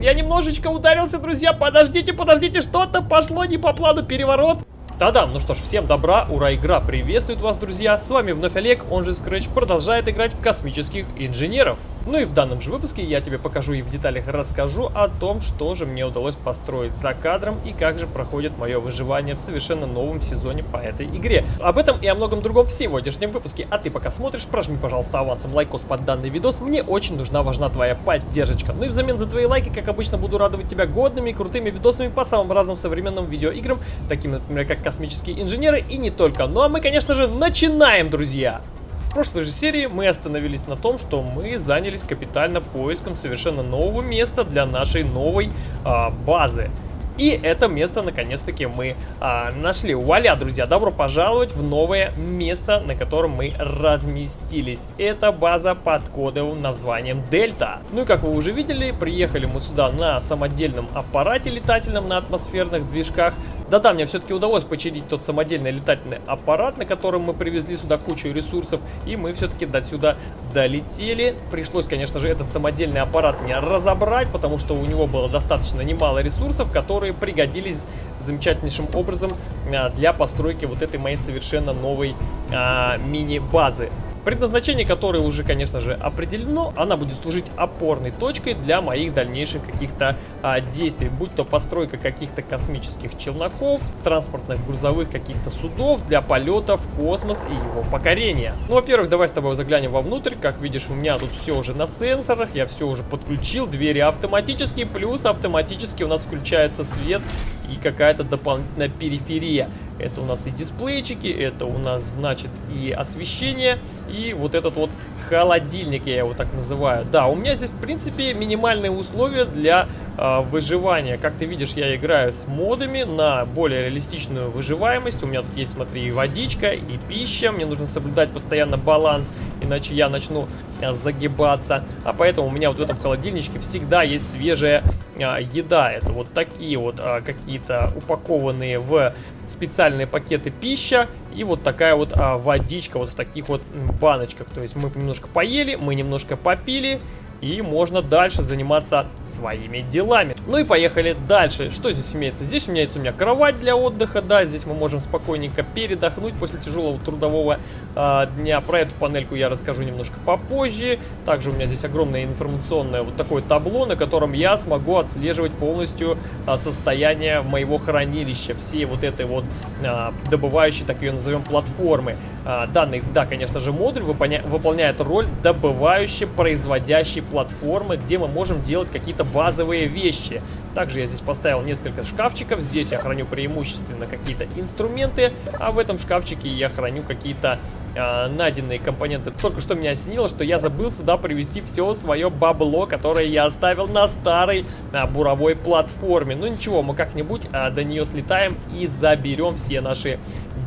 Я немножечко ударился, друзья. Подождите, подождите, что-то пошло не по плану. Переворот. Да-да, ну что ж, всем добра, ура, игра приветствует вас, друзья. С вами вновь Олег, он же Scratch, продолжает играть в космических инженеров. Ну и в данном же выпуске я тебе покажу и в деталях расскажу о том, что же мне удалось построить за кадром и как же проходит мое выживание в совершенно новом сезоне по этой игре. Об этом и о многом другом в сегодняшнем выпуске. А ты пока смотришь, прожми, пожалуйста, авансом лайкос под данный видос. Мне очень нужна, важна твоя поддержка. Ну и взамен за твои лайки, как обычно, буду радовать тебя годными и крутыми видосами по самым разным современным видеоиграм, таким, например, как космические инженеры и не только. Ну а мы, конечно же, начинаем, друзья! В прошлой же серии мы остановились на том, что мы занялись капитально поиском совершенно нового места для нашей новой а, базы. И это место, наконец-таки, мы а, нашли. Вуаля, друзья, добро пожаловать в новое место, на котором мы разместились. Это база под кодовым названием Дельта. Ну и как вы уже видели, приехали мы сюда на самодельном аппарате летательном на атмосферных движках. Да-да, мне все-таки удалось починить тот самодельный летательный аппарат, на котором мы привезли сюда кучу ресурсов, и мы все-таки до сюда долетели. Пришлось, конечно же, этот самодельный аппарат не разобрать, потому что у него было достаточно немало ресурсов, которые пригодились замечательнейшим образом а, для постройки вот этой моей совершенно новой а, мини-базы предназначение которой уже, конечно же, определено. Она будет служить опорной точкой для моих дальнейших каких-то а, действий, будь то постройка каких-то космических челноков, транспортных грузовых каких-то судов для полетов в космос и его покорения. Ну, во-первых, давай с тобой заглянем вовнутрь. Как видишь, у меня тут все уже на сенсорах, я все уже подключил, двери автоматически, плюс автоматически у нас включается свет и какая-то дополнительная периферия. Это у нас и дисплейчики, это у нас, значит, и освещение, и вот этот вот холодильник, я его так называю. Да, у меня здесь, в принципе, минимальные условия для э, выживания. Как ты видишь, я играю с модами на более реалистичную выживаемость. У меня тут есть, смотри, и водичка, и пища. Мне нужно соблюдать постоянно баланс, иначе я начну э, загибаться. А поэтому у меня вот в этом холодильничке всегда есть свежая еда. Это вот такие вот э, какие-то упакованные в специальные пакеты пища и вот такая вот а, водичка вот в таких вот баночках. То есть мы немножко поели, мы немножко попили, и можно дальше заниматься своими делами. Ну и поехали дальше. Что здесь имеется? Здесь у меня, есть у меня кровать для отдыха, да, здесь мы можем спокойненько передохнуть после тяжелого трудового э, дня. Про эту панельку я расскажу немножко попозже. Также у меня здесь огромное информационное вот такое табло, на котором я смогу отслеживать полностью э, состояние моего хранилища, всей вот этой вот э, добывающей, так ее назовем, платформы. Э, данный, да, конечно же, модуль выполняет роль добывающей, производящей платформы, где мы можем делать какие-то базовые вещи. Также я здесь поставил несколько шкафчиков. Здесь я храню преимущественно какие-то инструменты, а в этом шкафчике я храню какие-то э, найденные компоненты. Только что меня осенило, что я забыл сюда привезти все свое бабло, которое я оставил на старой э, буровой платформе. Ну ничего, мы как-нибудь э, до нее слетаем и заберем все наши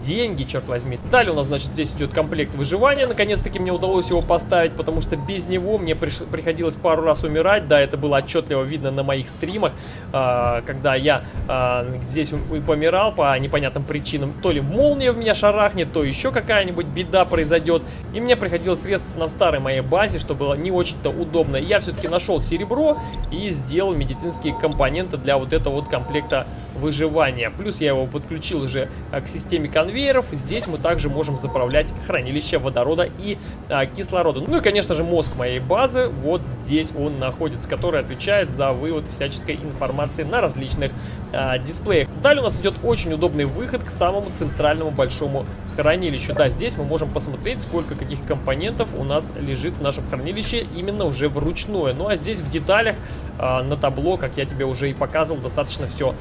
деньги, черт возьми. Далее у нас, значит, здесь идет комплект выживания. Наконец-таки мне удалось его поставить, потому что без него мне приш... приходилось пару раз умирать. Да, это было отчетливо видно на моих стримах, э, когда я э, здесь помирал по непонятным причинам. То ли молния в меня шарахнет, то еще какая-нибудь беда произойдет. И мне приходилось средства на старой моей базе, что было не очень-то удобно. Я все-таки нашел серебро и сделал медицинские компоненты для вот этого вот комплекта выживания. Плюс я его подключил уже а, к системе конвейеров. Здесь мы также можем заправлять хранилище водорода и а, кислорода. Ну и, конечно же, мозг моей базы вот здесь он находится, который отвечает за вывод всяческой информации на различных а, дисплеях. Далее у нас идет очень удобный выход к самому центральному большому хранилищу. Да, здесь мы можем посмотреть, сколько каких компонентов у нас лежит в нашем хранилище именно уже вручную. Ну а здесь в деталях э, на табло, как я тебе уже и показывал, достаточно все.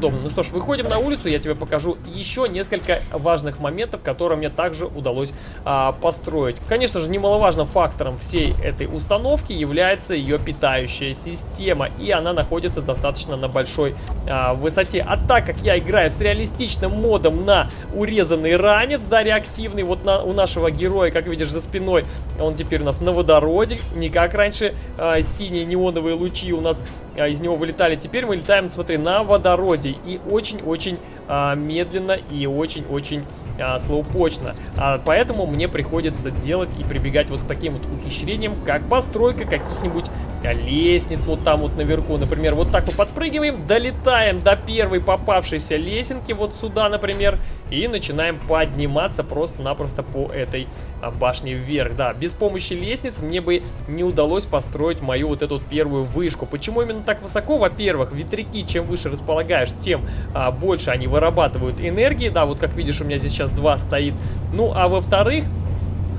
Ну что ж, выходим на улицу, я тебе покажу еще несколько важных моментов, которые мне также удалось э, построить. Конечно же, немаловажным фактором всей этой установки является ее питающая система, и она находится достаточно на большой э, высоте. А так как я играю с реалистичным модом на урезанный ранец, да, реактивный. Вот на, у нашего героя, как видишь, за спиной он теперь у нас на водороде. Не как раньше э, синие неоновые лучи у нас э, из него вылетали. Теперь мы летаем, смотри, на водороде. И очень-очень э, медленно и очень-очень а, слоупочно. А, поэтому мне приходится делать и прибегать вот к таким вот ухищрениям, как постройка каких-нибудь а, лестниц вот там вот наверху. Например, вот так мы подпрыгиваем, долетаем до первой попавшейся лесенки вот сюда, например, и начинаем подниматься просто-напросто по этой а, башне вверх. Да, без помощи лестниц мне бы не удалось построить мою вот эту первую вышку. Почему именно так высоко? Во-первых, ветряки, чем выше располагаешь, тем а, больше они вырабатывают энергии. Да, вот как видишь, у меня здесь сейчас два стоит. Ну, а во-вторых,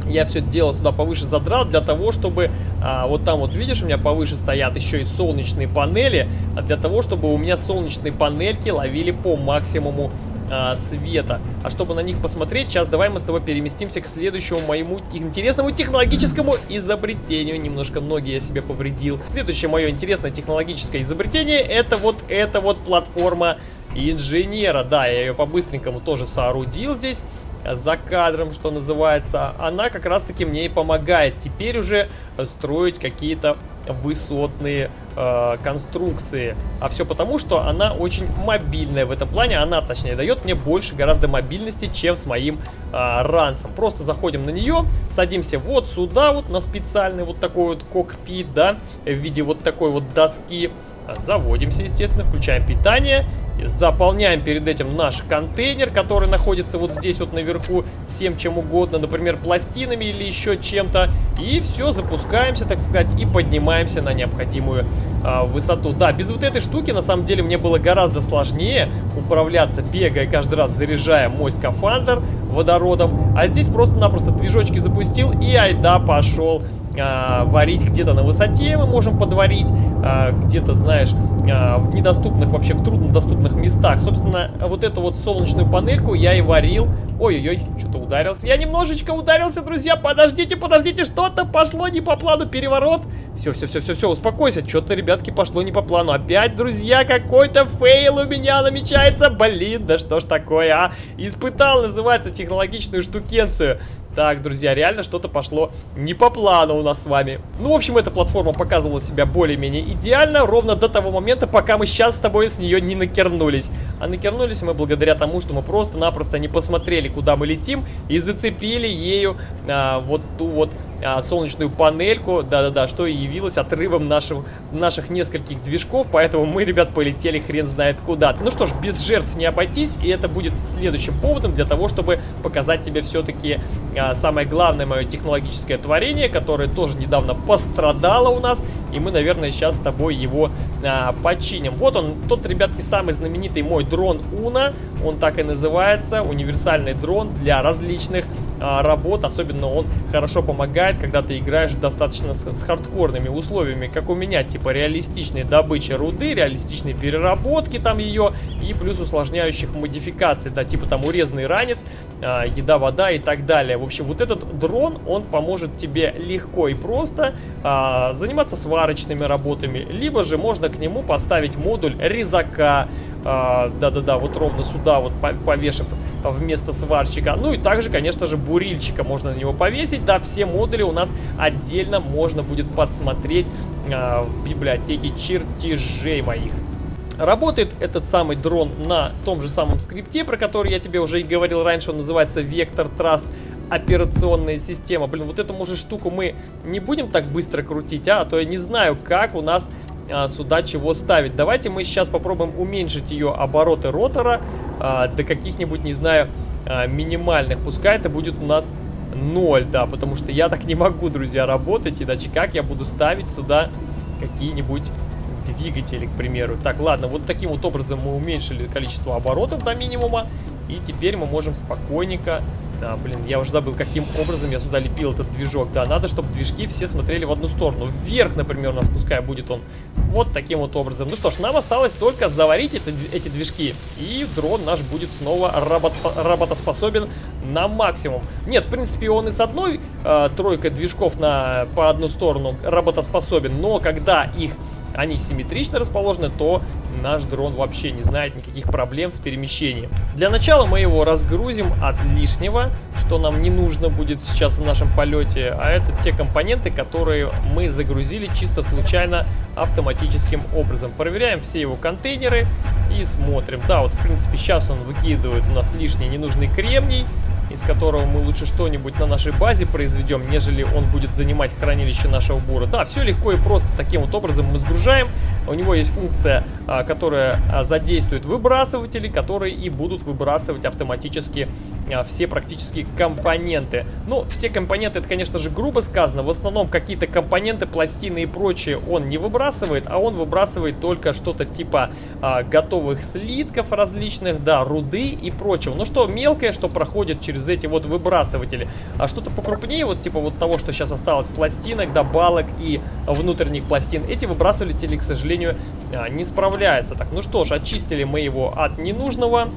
я все это дело сюда повыше задрал для того, чтобы а, вот там вот видишь, у меня повыше стоят еще и солнечные панели, а для того, чтобы у меня солнечные панельки ловили по максимуму а, света. А чтобы на них посмотреть, сейчас давай мы с тобой переместимся к следующему моему интересному технологическому изобретению. Немножко ноги я себе повредил. Следующее мое интересное технологическое изобретение, это вот эта вот платформа инженера. Да, я ее по-быстренькому тоже соорудил здесь за кадром, что называется, она как раз-таки мне и помогает теперь уже строить какие-то высотные э, конструкции. А все потому, что она очень мобильная в этом плане. Она, точнее, дает мне больше гораздо мобильности, чем с моим э, ранцем. Просто заходим на нее, садимся вот сюда, вот на специальный вот такой вот кокпит, да, в виде вот такой вот доски. Заводимся, естественно, включаем питание Заполняем перед этим наш контейнер, который находится вот здесь вот наверху, всем чем угодно, например, пластинами или еще чем-то. И все, запускаемся, так сказать, и поднимаемся на необходимую а, высоту. Да, без вот этой штуки, на самом деле, мне было гораздо сложнее управляться, бегая каждый раз, заряжая мой скафандр водородом. А здесь просто-напросто движочки запустил и айда пошел а, варить где-то на высоте мы можем подварить, а, где-то, знаешь, а, в недоступных, вообще в труднодоступных местах. Собственно, вот эту вот солнечную панельку я и варил. Ой-ой-ой, что-то ударился. Я немножечко ударился, друзья. Подождите, подождите, что-то пошло не по плану, переворот. Все, все, все, все, успокойся. Что-то, ребятки, пошло не по плану. Опять, друзья, какой-то fail у меня намечается. Блин, да что ж такое, а? Испытал, называется, технологичную штукенцию. Так, друзья, реально что-то пошло не по плану у нас с вами. Ну, в общем, эта платформа показывала себя более-менее идеально, ровно до того момента, пока мы сейчас с тобой с нее не накернулись. А накернулись мы благодаря тому, что мы просто-напросто не посмотрели, куда мы летим, и зацепили ею а, вот ту вот а, солнечную панельку, да-да-да, что и явилось отрывом нашего, наших нескольких движков, поэтому мы, ребят, полетели хрен знает куда. Ну что ж, без жертв не обойтись, и это будет следующим поводом для того, чтобы показать тебе все-таки а, самое главное мое технологическое творение, которое тоже недавно пострадало у нас, и мы, наверное, сейчас с тобой его а, починим. Вот он, тот, ребятки, самый знаменитый мой дрон Уна, он так и называется, универсальный дрон для различных работ, особенно он хорошо помогает, когда ты играешь достаточно с, с хардкорными условиями, как у меня, типа реалистичной добычи руды, реалистичной переработки там ее и плюс усложняющих модификаций, да, типа там урезанный ранец, а, еда, вода и так далее. В общем, вот этот дрон, он поможет тебе легко и просто а, заниматься сварочными работами, либо же можно к нему поставить модуль резака, а, да-да-да, а, вот ровно сюда вот повешив вместо сварщика. Ну и также, конечно же, бурильчика можно на него повесить. Да, все модули у нас отдельно можно будет подсмотреть э, в библиотеке чертежей моих. Работает этот самый дрон на том же самом скрипте, про который я тебе уже и говорил раньше, он называется Vector Trust операционная система. Блин, вот эту, может, штуку мы не будем так быстро крутить, а? а то я не знаю, как у нас а, сюда чего ставить. Давайте мы сейчас попробуем уменьшить ее обороты ротора а, до каких-нибудь, не знаю, а, минимальных. Пускай это будет у нас 0, да, потому что я так не могу, друзья, работать. Иначе как я буду ставить сюда какие-нибудь двигатели, к примеру. Так, ладно, вот таким вот образом мы уменьшили количество оборотов до минимума. И теперь мы можем спокойненько да, блин, я уже забыл, каким образом я сюда лепил этот движок. Да, надо, чтобы движки все смотрели в одну сторону. Вверх, например, у нас пускай будет он вот таким вот образом. Ну что ж, нам осталось только заварить это, эти движки. И дрон наш будет снова работ, работоспособен на максимум. Нет, в принципе, он и с одной э, тройкой движков на, по одну сторону работоспособен. Но когда их они симметрично расположены, то наш дрон вообще не знает никаких проблем с перемещением. Для начала мы его разгрузим от лишнего, что нам не нужно будет сейчас в нашем полете, а это те компоненты, которые мы загрузили чисто случайно автоматическим образом. Проверяем все его контейнеры и смотрим. Да, вот в принципе сейчас он выкидывает у нас лишний ненужный кремний, из которого мы лучше что-нибудь на нашей базе произведем, нежели он будет занимать хранилище нашего бура. Да, все легко и просто таким вот образом мы сгружаем. У него есть функция, а, которая а, задействует выбрасыватели, которые и будут выбрасывать автоматически а, все практически компоненты. Ну, все компоненты, это, конечно же, грубо сказано. В основном какие-то компоненты, пластины и прочее он не выбрасывает, а он выбрасывает только что-то типа а, готовых слитков различных, да, руды и прочего. Ну, что мелкое, что проходит через эти вот выбрасыватели. А что-то покрупнее, вот типа вот того, что сейчас осталось, пластинок, да, балок и внутренних пластин, эти выбрасыватели, к сожалению, а, не справляются. Так, ну что ж, очистили мы его от ненужного.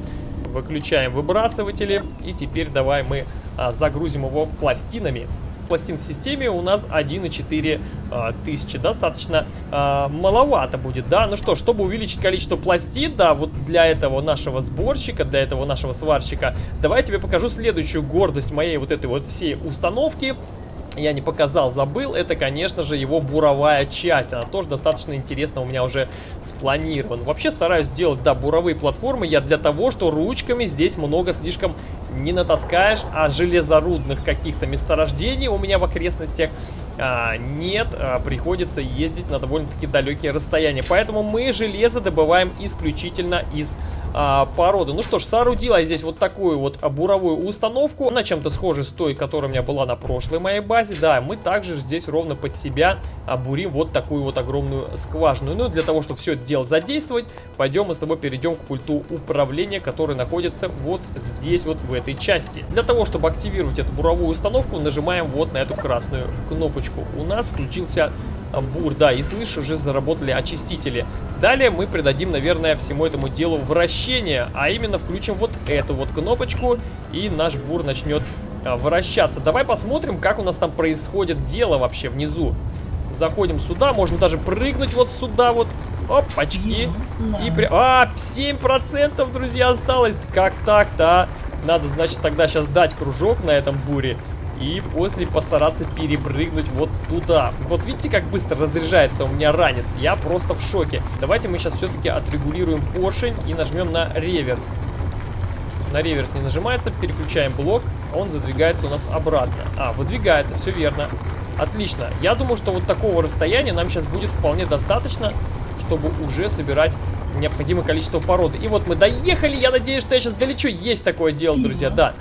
Выключаем выбрасыватели. И теперь давай мы а, загрузим его пластинами. Пластин в системе у нас 1,4 а, тысячи. Достаточно маловато будет, да? Ну что, чтобы увеличить количество пластин, да, вот для этого нашего сборщика, для этого нашего сварщика, давай я тебе покажу следующую гордость моей вот этой вот всей установки я не показал, забыл, это, конечно же, его буровая часть. Она тоже достаточно интересно у меня уже спланирована. Вообще стараюсь делать, да, буровые платформы я для того, что ручками здесь много слишком не натаскаешь, а железорудных каких-то месторождений у меня в окрестностях а, нет, а, приходится ездить на довольно-таки далекие расстояния. Поэтому мы железо добываем исключительно из а, породы. Ну что ж, соорудила я здесь вот такую вот буровую установку. Она чем-то схожа с той, которая у меня была на прошлой моей базе. Да, мы также здесь ровно под себя бурим вот такую вот огромную скважину. Ну и для того, чтобы все это дело задействовать, пойдем мы с тобой перейдем к пульту управления, который находится вот здесь вот в этой части. Для того, чтобы активировать эту буровую установку, нажимаем вот на эту красную кнопочку. У нас включился бур, да, и слышу, уже заработали очистители. Далее мы придадим, наверное, всему этому делу вращение, а именно включим вот эту вот кнопочку, и наш бур начнет а, вращаться. Давай посмотрим, как у нас там происходит дело вообще внизу. Заходим сюда, можно даже прыгнуть вот сюда вот. Опачки. И при... А, 7%, друзья, осталось. Как так-то, а? Надо, значит, тогда сейчас дать кружок на этом буре и после постараться перепрыгнуть вот туда. Вот видите, как быстро разряжается у меня ранец? Я просто в шоке. Давайте мы сейчас все-таки отрегулируем поршень и нажмем на реверс. На реверс не нажимается, переключаем блок, он задвигается у нас обратно. А, выдвигается, все верно. Отлично. Я думаю, что вот такого расстояния нам сейчас будет вполне достаточно, чтобы уже собирать необходимое количество породы. И вот мы доехали, я надеюсь, что я сейчас долечу. Есть такое дело, друзья, да.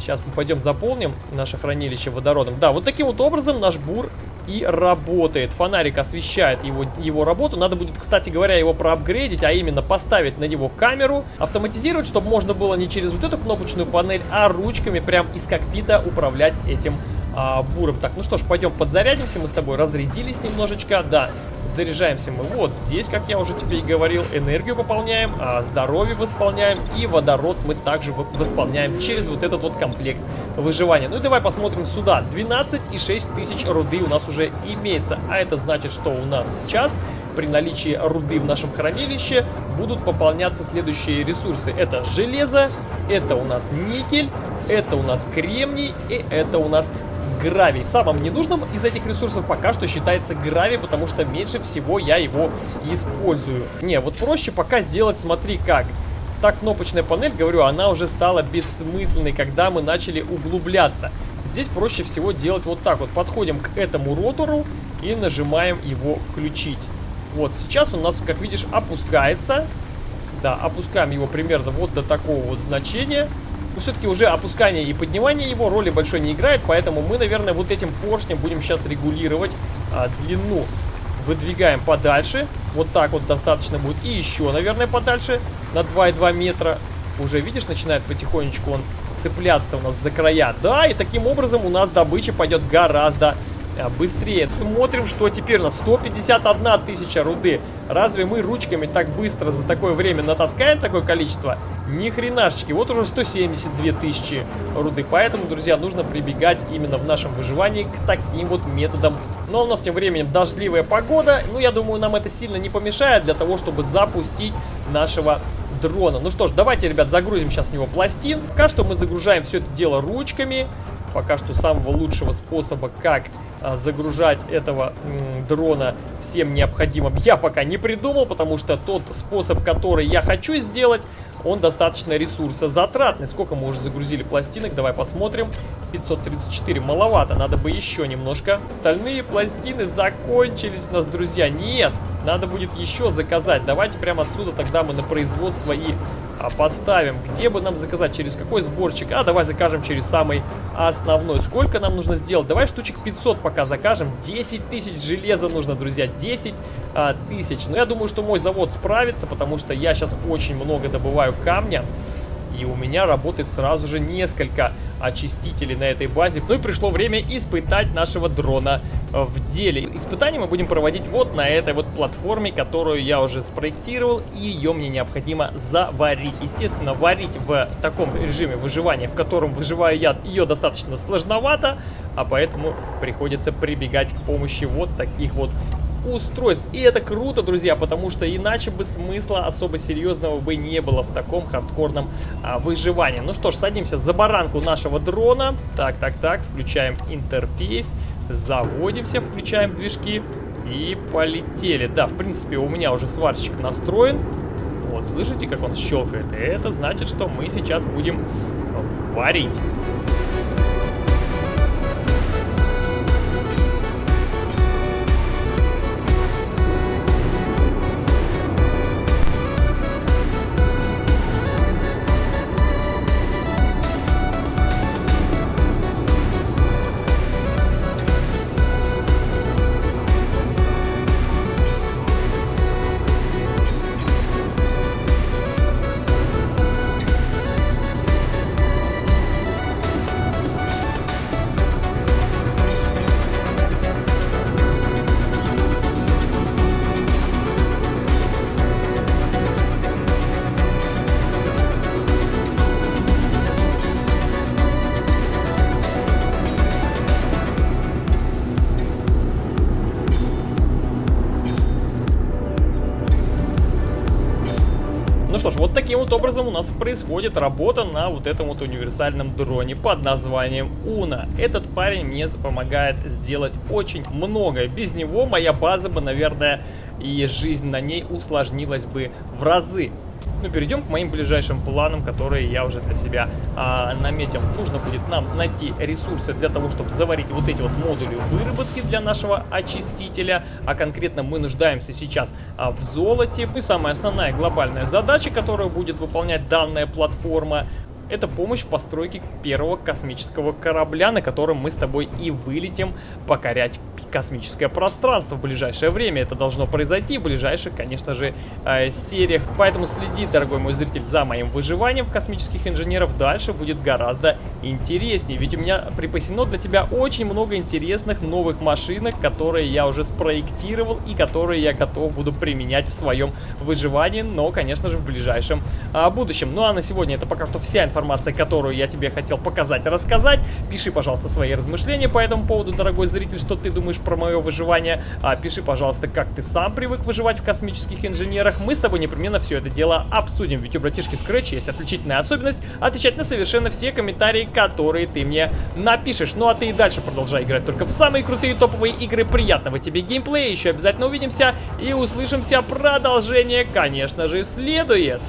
Сейчас мы пойдем заполним наше хранилище водородом. Да, вот таким вот образом наш бур и работает. Фонарик освещает его, его работу. Надо будет, кстати говоря, его проапгрейдить, а именно поставить на него камеру, автоматизировать, чтобы можно было не через вот эту кнопочную панель, а ручками прям из кокпита управлять этим а, буром. Так, ну что ж, пойдем подзарядимся. Мы с тобой разрядились немножечко. Да, заряжаемся мы вот здесь, как я уже тебе и говорил. Энергию пополняем, а здоровье восполняем. И водород мы также восполняем через вот этот вот комплект выживания. Ну и давай посмотрим сюда. 12,6 тысяч руды у нас уже имеется. А это значит, что у нас сейчас при наличии руды в нашем хранилище будут пополняться следующие ресурсы. Это железо, это у нас никель, это у нас кремний и это у нас гравий. Самым ненужным из этих ресурсов пока что считается гравий, потому что меньше всего я его использую. Не, вот проще пока сделать, смотри как. Та кнопочная панель, говорю, она уже стала бессмысленной, когда мы начали углубляться. Здесь проще всего делать вот так вот. Подходим к этому ротору и нажимаем его включить. Вот, сейчас у нас, как видишь, опускается. Да, опускаем его примерно вот до такого вот значения. Но все-таки уже опускание и поднимание его роли большой не играет, поэтому мы, наверное, вот этим поршнем будем сейчас регулировать а, длину. Выдвигаем подальше, вот так вот достаточно будет, и еще, наверное, подальше, на 2,2 метра. Уже, видишь, начинает потихонечку он цепляться у нас за края. Да, и таким образом у нас добыча пойдет гораздо быстрее. Смотрим, что теперь у нас 151 тысяча руды. Разве мы ручками так быстро за такое время натаскаем такое количество? Ни хренашечки. Вот уже 172 тысячи руды. Поэтому, друзья, нужно прибегать именно в нашем выживании к таким вот методам. Но у нас тем временем дождливая погода. Ну, я думаю, нам это сильно не помешает для того, чтобы запустить нашего дрона. Ну что ж, давайте, ребят, загрузим сейчас в него пластин. Пока что мы загружаем все это дело ручками. Пока что самого лучшего способа, как а, загружать этого дрона всем необходимым, я пока не придумал, потому что тот способ, который я хочу сделать, он достаточно ресурсозатратный. Сколько мы уже загрузили пластинок? Давай посмотрим. 534 маловато, надо бы еще немножко. Стальные пластины закончились у нас, друзья. Нет, надо будет еще заказать. Давайте прямо отсюда тогда мы на производство и а, поставим. Где бы нам заказать? Через какой сборчик? А, давай закажем через самый основной. Сколько нам нужно сделать? Давай штучек 500 пока закажем. 10 тысяч железа нужно, друзья. 10 а, тысяч. Но я думаю, что мой завод справится, потому что я сейчас очень много добываю камня. И у меня работает сразу же несколько очистителей на этой базе. Ну и пришло время испытать нашего дрона э, в деле. Испытания мы будем проводить вот на этой вот платформе, которую я уже спроектировал, и ее мне необходимо заварить. Естественно, варить в таком режиме выживания, в котором выживаю я, ее достаточно сложновато, а поэтому приходится прибегать к помощи вот таких вот устройств. И это круто, друзья, потому что иначе бы смысла особо серьезного бы не было в таком хардкорном а, выживании. Ну что ж, садимся за баранку нашего дрона. Так, так, так, включаем интерфейс, заводимся, включаем движки и полетели. Да, в принципе, у меня уже сварщик настроен. Вот, слышите, как он щелкает? Это значит, что мы сейчас будем варить. Образом у нас происходит работа на вот этом вот универсальном дроне под названием Уна. Этот парень мне помогает сделать очень многое. Без него моя база бы, наверное, и жизнь на ней усложнилась бы в разы. Ну, перейдем к моим ближайшим планам, которые я уже для себя а, наметил. Нужно будет нам найти ресурсы для того, чтобы заварить вот эти вот модули выработки для нашего очистителя. А конкретно мы нуждаемся сейчас а, в золоте. И самая основная глобальная задача, которую будет выполнять данная платформа, это помощь в постройке первого космического корабля, на котором мы с тобой и вылетим покорять космическое пространство в ближайшее время. Это должно произойти в ближайших, конечно же, э, сериях. Поэтому следи, дорогой мой зритель, за моим выживанием в космических инженеров. Дальше будет гораздо интереснее. Ведь у меня припасено для тебя очень много интересных новых машинок, которые я уже спроектировал и которые я готов буду применять в своем выживании, но, конечно же, в ближайшем а, будущем. Ну а на сегодня это пока что вся информация, которую я тебе хотел показать и рассказать. Пиши, пожалуйста, свои размышления по этому поводу, дорогой зритель, что ты думаешь про мое выживание. А, пиши, пожалуйста, как ты сам привык выживать в космических инженерах. Мы с тобой непременно все это дело обсудим. Ведь у братишки Scratch есть отличительная особенность отвечать на совершенно все комментарии, которые ты мне напишешь. Ну а ты и дальше продолжай играть только в самые крутые топовые игры. Приятного тебе геймплея. Еще обязательно увидимся и услышимся. Продолжение, конечно же, следует.